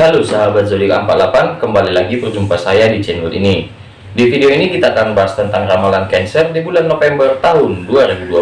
Halo sahabat zodiak 48 kembali lagi berjumpa saya di channel ini. Di video ini kita akan bahas tentang ramalan Cancer di bulan November tahun 2020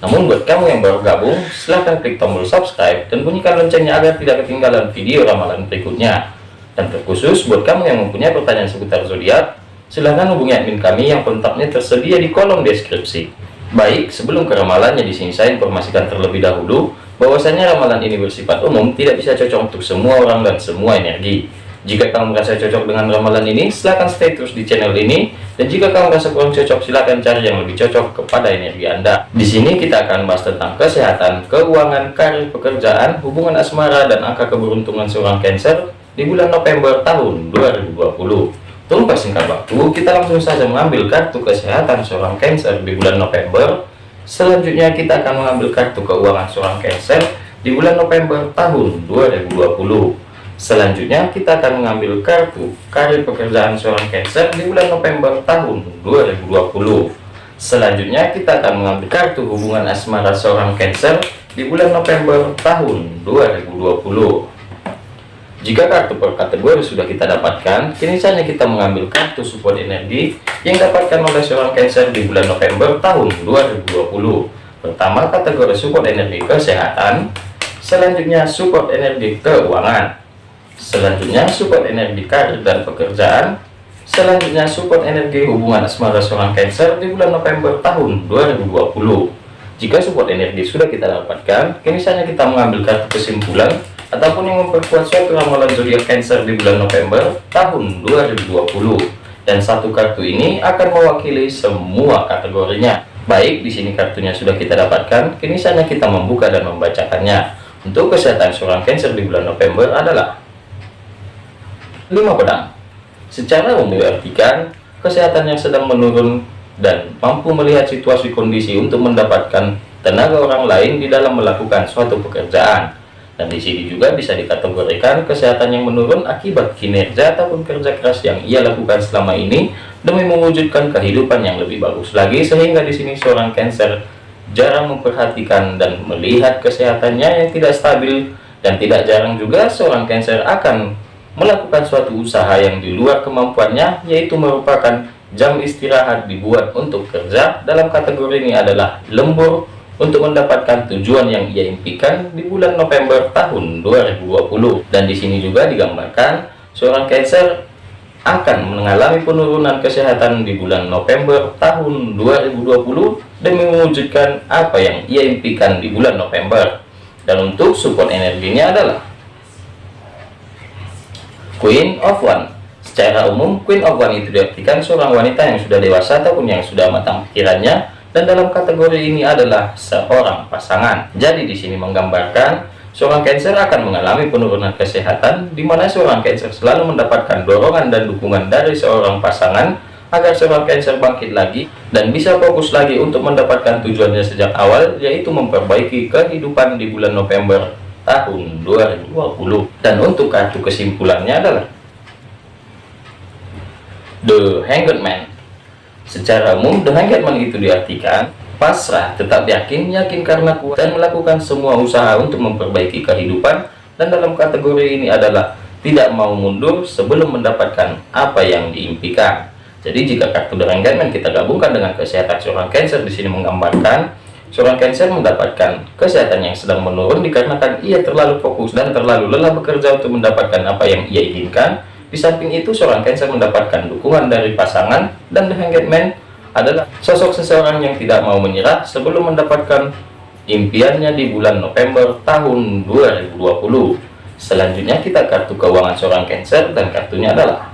namun buat kamu yang baru gabung silahkan klik tombol subscribe dan bunyikan loncengnya agar tidak ketinggalan video ramalan berikutnya. Dan terkhusus buat kamu yang mempunyai pertanyaan seputar zodiak silahkan hubungi admin kami yang kontaknya tersedia di kolom deskripsi. Baik, sebelum ke ramalannya di sini saya informasikan terlebih dahulu bahwasanya ramalan ini bersifat umum, tidak bisa cocok untuk semua orang dan semua energi. Jika kamu merasa cocok dengan ramalan ini, silahkan stay terus di channel ini. Dan jika kamu merasa kurang cocok, silahkan cari yang lebih cocok kepada energi Anda. Di sini kita akan bahas tentang kesehatan, keuangan, karir, pekerjaan, hubungan asmara, dan angka keberuntungan seorang Cancer di bulan November tahun 2020. Tunggu singkat waktu, kita langsung saja mengambil kartu kesehatan seorang Cancer di bulan November. Selanjutnya kita akan mengambil kartu keuangan seorang Cancer di bulan November tahun 2020. Selanjutnya kita akan mengambil kartu karir pekerjaan seorang Cancer di bulan November tahun 2020. Selanjutnya kita akan mengambil kartu hubungan asmara seorang Cancer di bulan November tahun 2020. Jika kartu per kategori sudah kita dapatkan, kini saatnya kita mengambil kartu support energi yang dapatkan oleh seorang Cancer di bulan November tahun 2020. Pertama, kategori support energi kesehatan, selanjutnya support energi keuangan, selanjutnya support energi karir dan pekerjaan, selanjutnya support energi hubungan asmara seorang Cancer di bulan November tahun 2020. Jika support energi sudah kita dapatkan, kini saatnya kita mengambil kartu kesimpulan ataupun yang memperkuat suatu ramalan zodiak Cancer di bulan November tahun 2020 dan satu kartu ini akan mewakili semua kategorinya. Baik di sini kartunya sudah kita dapatkan. Kini saatnya kita membuka dan membacakannya. Untuk kesehatan seorang Cancer di bulan November adalah 5 pedang. Secara umum diartikan kesehatan yang sedang menurun dan mampu melihat situasi kondisi untuk mendapatkan tenaga orang lain di dalam melakukan suatu pekerjaan dan di sini juga bisa dikategorikan kesehatan yang menurun akibat kinerja ataupun kerja keras yang ia lakukan selama ini demi mewujudkan kehidupan yang lebih bagus lagi. Sehingga di sini seorang Cancer jarang memperhatikan dan melihat kesehatannya yang tidak stabil. Dan tidak jarang juga seorang Cancer akan melakukan suatu usaha yang di luar kemampuannya yaitu merupakan jam istirahat dibuat untuk kerja. Dalam kategori ini adalah lembur untuk mendapatkan tujuan yang ia impikan di bulan November tahun 2020 dan di sini juga digambarkan seorang Cancer akan mengalami penurunan kesehatan di bulan November tahun 2020 demi mewujudkan apa yang ia impikan di bulan November. Dan untuk support energinya adalah Queen of One. Secara umum Queen of One itu diartikan seorang wanita yang sudah dewasa ataupun yang sudah matang pikirannya dan dalam kategori ini adalah seorang pasangan. Jadi di sini menggambarkan seorang Cancer akan mengalami penurunan kesehatan di mana seorang Cancer selalu mendapatkan dorongan dan dukungan dari seorang pasangan agar seorang Cancer bangkit lagi dan bisa fokus lagi untuk mendapatkan tujuannya sejak awal yaitu memperbaiki kehidupan di bulan November tahun 2020 dan untuk kartu kesimpulannya adalah The Hanged Man Secara umum, dengan Getman itu diartikan pasrah, tetap yakin, yakin karena kuat, dan melakukan semua usaha untuk memperbaiki kehidupan, dan dalam kategori ini adalah tidak mau mundur sebelum mendapatkan apa yang diimpikan. Jadi jika kartu dengan Getman kita gabungkan dengan kesehatan seorang Cancer di sini menggambarkan seorang Cancer mendapatkan kesehatan yang sedang menurun dikarenakan ia terlalu fokus dan terlalu lelah bekerja untuk mendapatkan apa yang ia inginkan di samping itu, seorang Cancer mendapatkan dukungan dari pasangan dan The Hanged Man adalah sosok seseorang yang tidak mau menyerah sebelum mendapatkan impiannya di bulan November tahun 2020. Selanjutnya kita kartu keuangan seorang Cancer dan kartunya adalah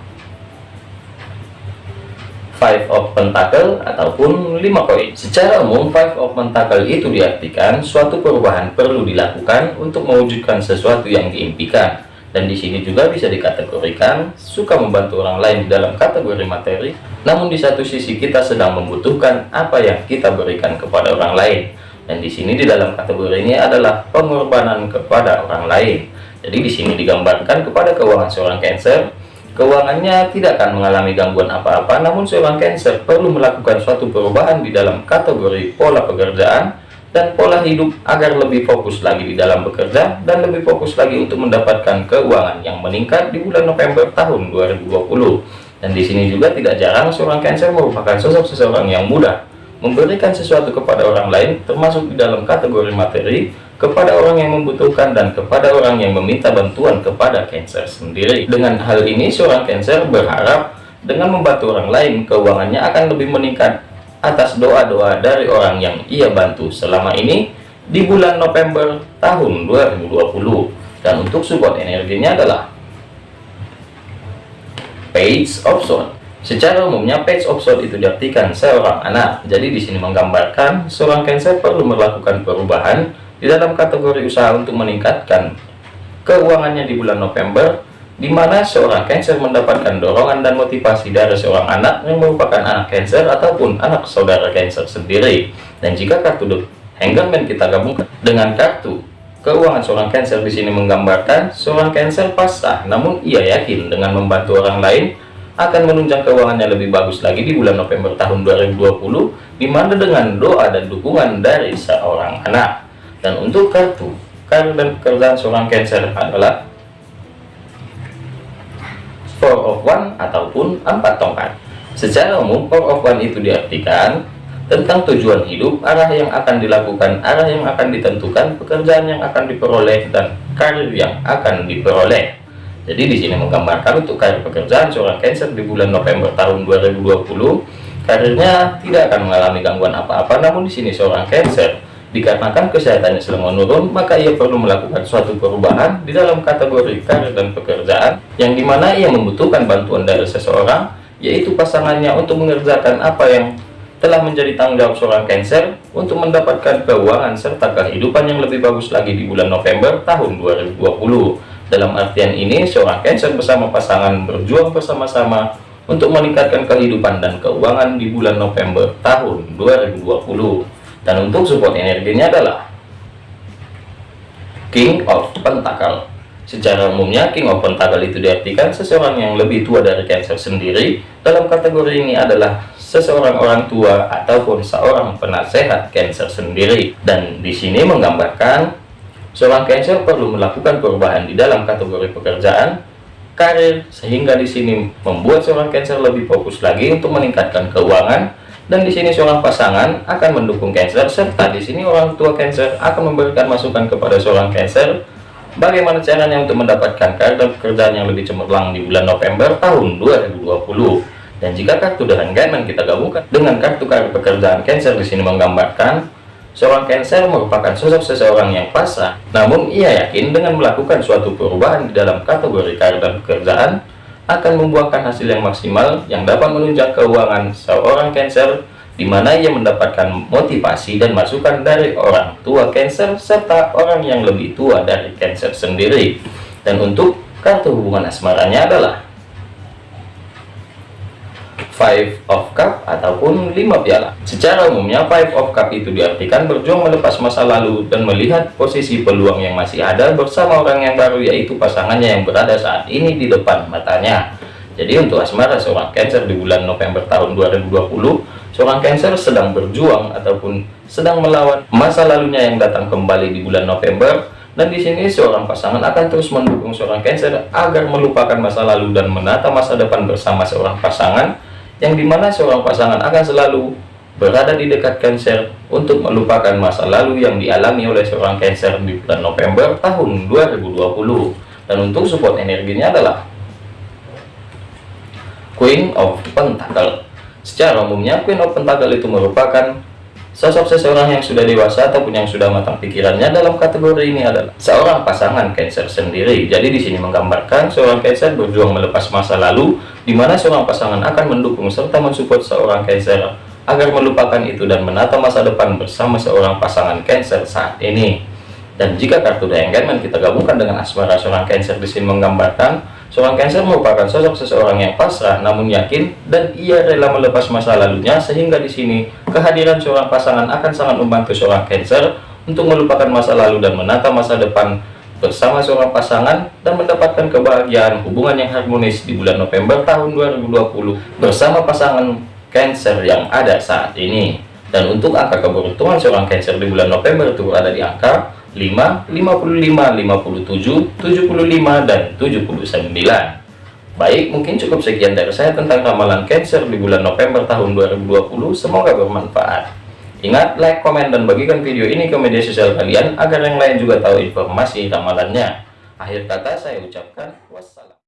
Five of Pentacle ataupun 5 koin. Secara umum, Five of Pentacle itu diartikan suatu perubahan perlu dilakukan untuk mewujudkan sesuatu yang diimpikan dan di sini juga bisa dikategorikan suka membantu orang lain dalam kategori materi namun di satu sisi kita sedang membutuhkan apa yang kita berikan kepada orang lain. Dan di sini di dalam kategori ini adalah pengorbanan kepada orang lain. Jadi di sini digambarkan kepada keuangan seorang Cancer keuangannya tidak akan mengalami gangguan apa-apa namun seorang Cancer perlu melakukan suatu perubahan di dalam kategori pola pekerjaan dan pola hidup agar lebih fokus lagi di dalam bekerja dan lebih fokus lagi untuk mendapatkan keuangan yang meningkat di bulan November tahun 2020 dan di sini juga tidak jarang seorang Cancer merupakan sosok seseorang yang mudah memberikan sesuatu kepada orang lain termasuk di dalam kategori materi kepada orang yang membutuhkan dan kepada orang yang meminta bantuan kepada Cancer sendiri. Dengan hal ini seorang Cancer berharap dengan membantu orang lain keuangannya akan lebih meningkat atas doa-doa dari orang yang ia bantu selama ini di bulan November tahun 2020 dan untuk support energinya adalah page of sword. Secara umumnya page of sword itu diartikan seorang anak. Jadi di sini menggambarkan seorang cancer perlu melakukan perubahan di dalam kategori usaha untuk meningkatkan keuangannya di bulan November di mana seorang Cancer mendapatkan dorongan dan motivasi dari seorang anak yang merupakan anak Cancer ataupun anak saudara Cancer sendiri. Dan jika kartu The Hangman kita gabungkan dengan kartu keuangan seorang Cancer di sini menggambarkan seorang Cancer pasrah, namun ia yakin dengan membantu orang lain akan menunjang keuangannya lebih bagus lagi di bulan November tahun 2020 di mana dengan doa dan dukungan dari seorang anak. Dan untuk kartu karir dan pekerjaan seorang Cancer adalah four of one ataupun empat tongkat. Secara umum four of one itu diartikan tentang tujuan hidup arah yang akan dilakukan arah yang akan ditentukan pekerjaan yang akan diperoleh dan karir yang akan diperoleh. Jadi di sini menggambarkan untuk karir pekerjaan seorang Cancer di bulan November tahun 2020 karirnya tidak akan mengalami gangguan apa-apa namun di sini seorang Cancer Dikarenakan kesehatannya sedang menurun, maka ia perlu melakukan suatu perubahan di dalam kategori karir dan pekerjaan, yang di mana ia membutuhkan bantuan dari seseorang, yaitu pasangannya untuk mengerjakan apa yang telah menjadi tanggung jawab seorang Cancer untuk mendapatkan keuangan serta kehidupan yang lebih bagus lagi di bulan November tahun 2020. Dalam artian ini, seorang Cancer bersama pasangan berjuang bersama-sama untuk meningkatkan kehidupan dan keuangan di bulan November tahun 2020 dan untuk support energinya adalah King of Pentacle. Secara umumnya King of Pentacle itu diartikan seseorang yang lebih tua dari Cancer sendiri. Dalam kategori ini adalah seseorang orang tua ataupun seorang penasehat Cancer sendiri. Dan di sini menggambarkan seorang Cancer perlu melakukan perubahan di dalam kategori pekerjaan karir sehingga di sini membuat seorang Cancer lebih fokus lagi untuk meningkatkan keuangan dan di sini seorang pasangan akan mendukung Cancer serta di sini orang tua Cancer akan memberikan masukan kepada seorang Cancer bagaimana caranya untuk mendapatkan kartu pekerjaan yang lebih cemerlang di bulan November tahun 2020 dan jika kartu dengan Gaiman kita gabungkan dengan kartu kartu pekerjaan Cancer di sini menggambarkan seorang Cancer merupakan sosok seseorang yang pasrah namun ia yakin dengan melakukan suatu perubahan di dalam kategori dan pekerjaan akan membuahkan hasil yang maksimal yang dapat menunjang keuangan seorang Cancer di mana ia mendapatkan motivasi dan masukan dari orang tua Cancer serta orang yang lebih tua dari Cancer sendiri. Dan untuk kartu hubungan asmaranya adalah Five of Cup ataupun lima piala. Secara umumnya Five of Cup itu diartikan berjuang melepas masa lalu dan melihat posisi peluang yang masih ada bersama orang yang baru yaitu pasangannya yang berada saat ini di depan matanya. Jadi untuk asmara seorang Cancer di bulan November tahun 2020, seorang Cancer sedang berjuang ataupun sedang melawan masa lalunya yang datang kembali di bulan November dan di sini seorang pasangan akan terus mendukung seorang Cancer agar melupakan masa lalu dan menata masa depan bersama seorang pasangan yang di mana seorang pasangan akan selalu berada di dekat Cancer untuk melupakan masa lalu yang dialami oleh seorang Cancer di bulan November tahun 2020 dan untuk support energinya adalah Queen of Pentacle secara umumnya Queen of Pentacle itu merupakan Sosok seseorang yang sudah dewasa ataupun yang sudah matang pikirannya dalam kategori ini adalah seorang pasangan Cancer sendiri. Jadi di sini menggambarkan seorang Cancer berjuang melepas masa lalu, di mana seorang pasangan akan mendukung serta mensupport seorang Cancer agar melupakan itu dan menata masa depan bersama seorang pasangan Cancer saat ini. Dan jika kartu The Engagement kita gabungkan dengan asmara seorang Cancer di sini menggambarkan Seorang Cancer merupakan sosok seseorang yang pasrah namun yakin dan ia rela melepas masa lalunya sehingga di sini kehadiran seorang pasangan akan sangat membantu seorang Cancer untuk melupakan masa lalu dan menata masa depan bersama seorang pasangan dan mendapatkan kebahagiaan hubungan yang harmonis di bulan November tahun 2020 bersama pasangan Cancer yang ada saat ini. Dan untuk angka keberuntungan seorang Cancer di bulan November itu berada di angka 5, 55, 57, 75, dan 79. Baik, mungkin cukup sekian dari saya tentang ramalan Cancer di bulan November tahun 2020. Semoga bermanfaat. Ingat, like, komen, dan bagikan video ini ke media sosial kalian agar yang lain juga tahu informasi ramalannya. Akhir kata saya ucapkan wassalam.